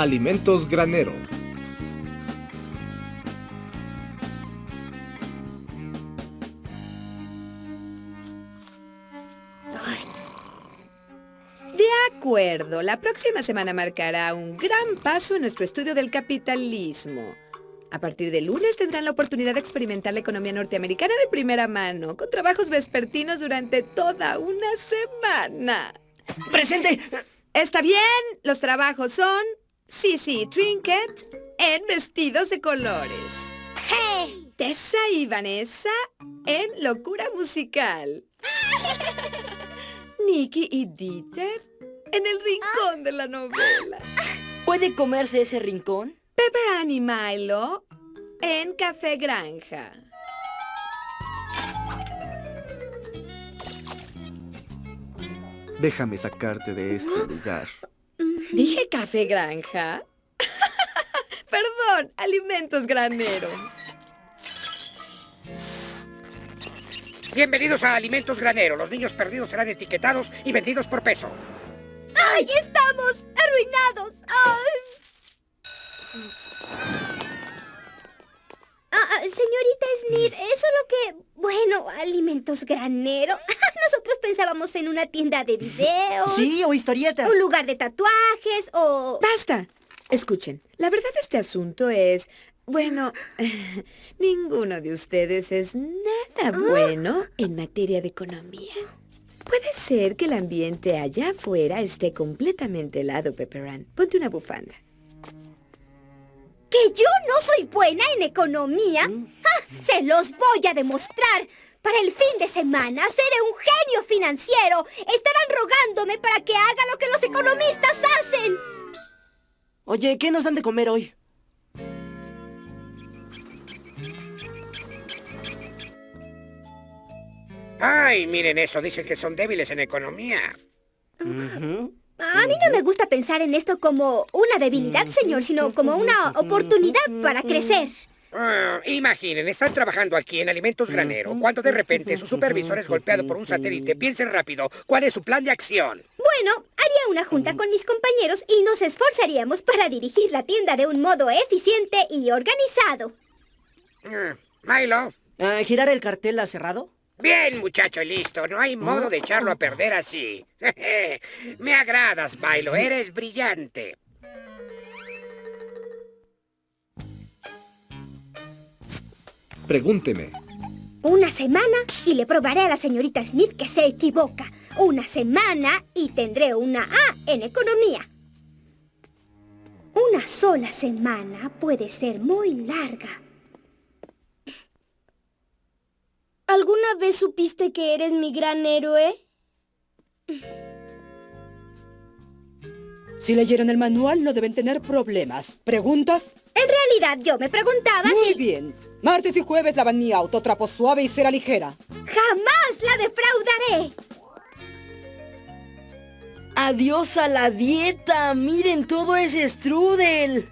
Alimentos Granero. De acuerdo, la próxima semana marcará un gran paso en nuestro estudio del capitalismo. A partir de lunes tendrán la oportunidad de experimentar la economía norteamericana de primera mano, con trabajos vespertinos durante toda una semana. ¡Presente! Está bien, los trabajos son Sissy y Trinket en vestidos de colores. Tessa y Vanessa en locura musical. Nicky y Dieter en el rincón de la novela. ¿Puede comerse ese rincón? Pepper Ann y Milo en Café Granja. Déjame sacarte de este lugar. ¿Dije Café Granja? Perdón, Alimentos Granero. Bienvenidos a Alimentos Granero. Los niños perdidos serán etiquetados y vendidos por peso. ¡Ay, estamos arruinados! ¡Ay! Ah, ah, señorita Smith, es solo que, bueno, alimentos granero. Nosotros pensábamos en una tienda de videos. Sí, o historietas. Un lugar de tatuajes o... Basta. Escuchen, la verdad de este asunto es... Bueno, ninguno de ustedes es nada bueno en materia de economía. Puede ser que el ambiente allá afuera esté completamente helado, Pepperan. Ponte una bufanda. ¿Que yo no soy buena en economía? ¡Ah! ¡Se los voy a demostrar! Para el fin de semana seré un genio financiero. Estarán rogándome para que haga lo que los economistas hacen. Oye, ¿qué nos dan de comer hoy? Ay, miren eso. Dicen que son débiles en economía. A mí no me gusta pensar en esto como una debilidad, señor, sino como una oportunidad para crecer. Ah, imaginen, están trabajando aquí en Alimentos Granero, cuando de repente su supervisor es golpeado por un satélite. Piensen rápido, ¿cuál es su plan de acción? Bueno, haría una junta con mis compañeros y nos esforzaríamos para dirigir la tienda de un modo eficiente y organizado. Ah, Milo. Ah, ¿Girar el cartel a cerrado? Bien, muchacho, listo. No hay modo de echarlo a perder así. Me agradas, Milo. Eres brillante. Pregúnteme. Una semana y le probaré a la señorita Smith que se equivoca. Una semana y tendré una A en economía. Una sola semana puede ser muy larga. ¿Alguna vez supiste que eres mi gran héroe? Si leyeron el manual no deben tener problemas. ¿Preguntas? En realidad yo me preguntaba Muy si... bien. Martes y jueves lavan mi auto, trapo suave y cera ligera. ¡Jamás la defraudaré! ¡Adiós a la dieta! ¡Miren todo ese strudel!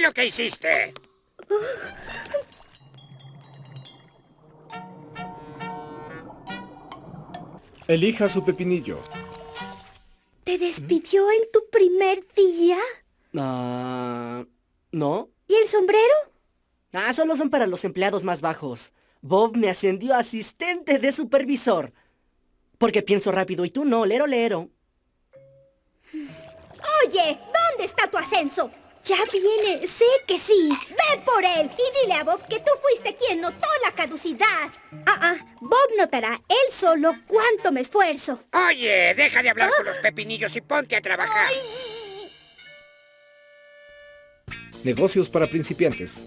Vi lo que hiciste. Elija su pepinillo. ¿Te despidió en tu primer día? Ah... ¿No? ¿Y el sombrero? Ah, solo son para los empleados más bajos. Bob me ascendió a asistente de supervisor. Porque pienso rápido y tú no, lero, lero. Oye, ¿dónde está tu ascenso? Ya viene, sé que sí. Ve por él y dile a Bob que tú fuiste quien notó la caducidad. Ah, ah, Bob notará él solo cuánto me esfuerzo. Oye, deja de hablar con los pepinillos y ponte a trabajar. Negocios para principiantes.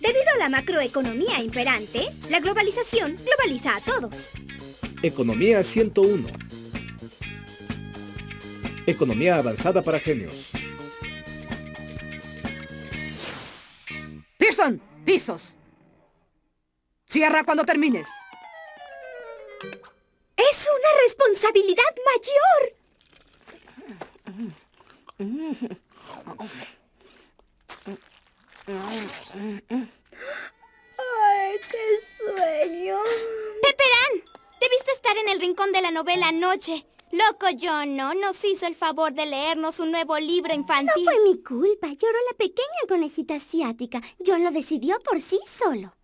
Debido a la macroeconomía imperante, la globalización globaliza a todos. Economía 101. Economía avanzada para genios. Pisos. Cierra cuando termines. ¡Es una responsabilidad mayor! ¡Ay, qué sueño! el rincón de la novela anoche. Loco John no nos hizo el favor de leernos un nuevo libro infantil. No fue mi culpa. Lloró la pequeña conejita asiática. John lo decidió por sí solo.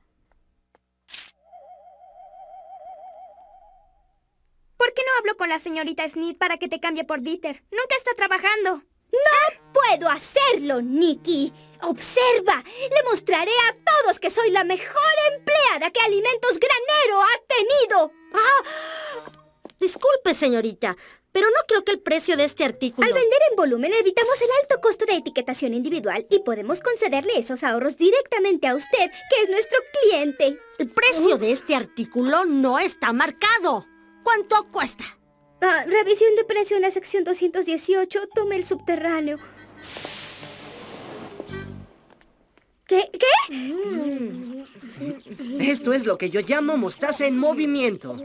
¿Por qué no hablo con la señorita Sneed para que te cambie por Dieter? Nunca está trabajando. ¡No puedo hacerlo, Nikki! ¡Observa! Le mostraré a todos que soy la mejor empleada que Alimentos Granero ha tenido. ¡Ah! Disculpe, señorita, pero no creo que el precio de este artículo... Al vender en volumen evitamos el alto costo de etiquetación individual y podemos concederle esos ahorros directamente a usted, que es nuestro cliente. El precio de este artículo no está marcado. ¿Cuánto cuesta? Ah, revisión de precio en la sección 218. Tome el subterráneo. ¿Qué? ¿Qué? Mm. Esto es lo que yo llamo mostaza en movimiento.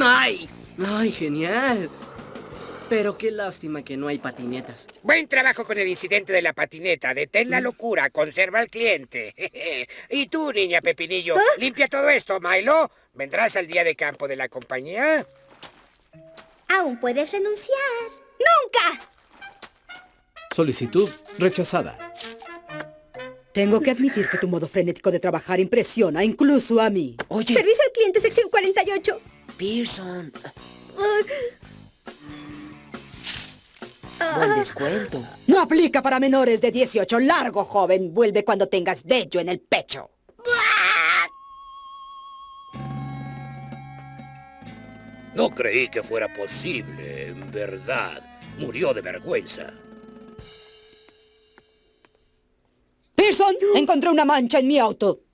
¡Ay! ¡Ay, genial! Pero qué lástima que no hay patinetas. Buen trabajo con el incidente de la patineta. Detén la locura, conserva al cliente. y tú, niña Pepinillo, ¿Ah? limpia todo esto, Milo. ¿Vendrás al día de campo de la compañía? Aún puedes renunciar. ¡Nunca! Solicitud rechazada. Tengo que admitir que tu modo frenético de trabajar impresiona incluso a mí. Oye, Servicio al cliente, sección 48. Pearson, buen descuento. No aplica para menores de 18. Largo, joven. Vuelve cuando tengas vello en el pecho. No creí que fuera posible, en verdad. Murió de vergüenza. Pearson, encontré una mancha en mi auto.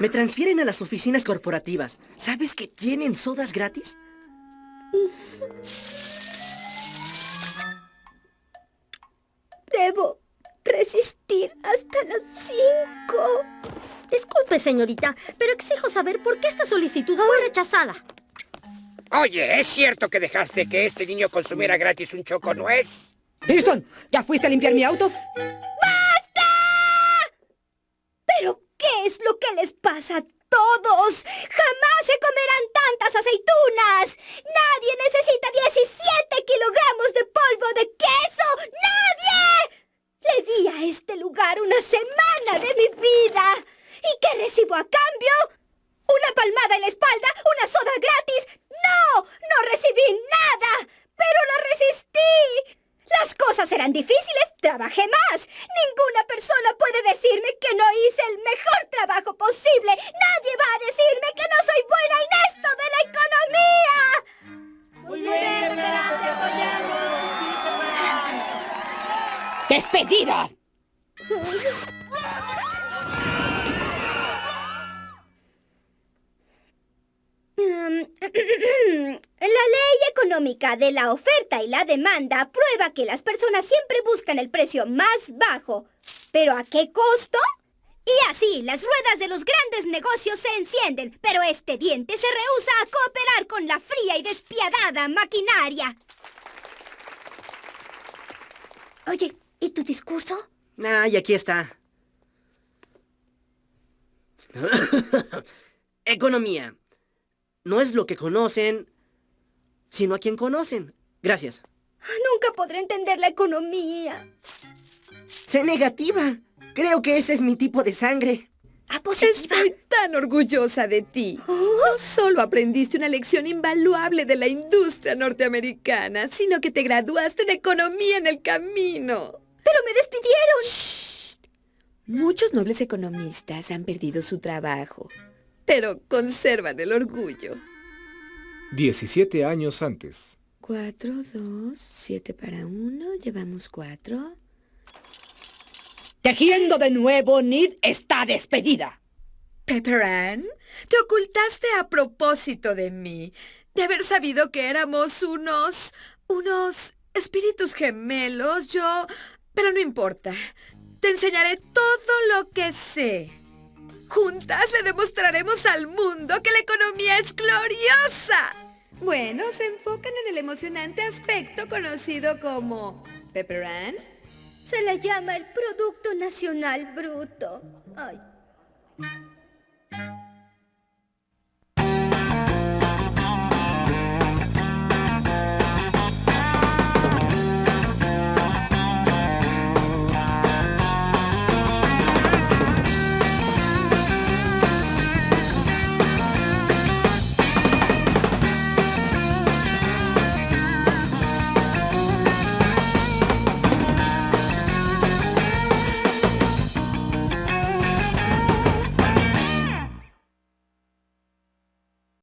Me transfieren a las oficinas corporativas. ¿Sabes que tienen sodas gratis? Debo resistir hasta las 5. Disculpe, señorita, pero exijo saber por qué esta solicitud fue rechazada. Oye, ¿es cierto que dejaste que este niño consumiera gratis un choco nuez? Pearson, ¿ya fuiste a limpiar mi auto? ¿Pero qué es lo que les pasa a todos? ¡Jamás se comerán tantas aceitunas! ¡Nadie necesita 17 kilogramos de polvo de queso! ¡Nadie! Le di a este lugar una semana de mi vida. ¿Y qué recibo a cambio? ¿Una palmada en la espalda? ¿Una soda gratis? ¡No! ¡No recibí nada! ¡Pero la resistí! Las cosas eran difíciles, trabajé más. Ninguna persona puede decirme que no hice el mejor trabajo posible. Nadie va a decirme que no soy buena en esto de la economía. Muy bien, te apoyamos. ¡Despedida! La ley económica de la oferta y la demanda prueba que las personas siempre buscan el precio más bajo. ¿Pero a qué costo? Y así, las ruedas de los grandes negocios se encienden, pero este diente se rehúsa a cooperar con la fría y despiadada maquinaria. Oye, ¿y tu discurso? Ah, y aquí está. Economía. No es lo que conocen, sino a quien conocen. Gracias. Nunca podré entender la economía. Sé negativa. Creo que ese es mi tipo de sangre. ¿A positiva? Estoy tan orgullosa de ti. No solo aprendiste una lección invaluable de la industria norteamericana, sino que te graduaste en economía en el camino. Pero me despidieron. Muchos nobles economistas han perdido su trabajo, pero conservan el orgullo. 17 años antes. Cuatro, dos, siete para uno, llevamos cuatro. Tejiendo de nuevo, Nid está despedida. Pepper Ann, te ocultaste a propósito de mí, de haber sabido que éramos unos... unos espíritus gemelos, yo... Pero no importa, te enseñaré todo lo que sé. Juntas le demostraremos al mundo que la economía es gloriosa. Bueno, se enfocan en el emocionante aspecto conocido como... Pepper Ann. Se le llama el Producto Nacional Bruto.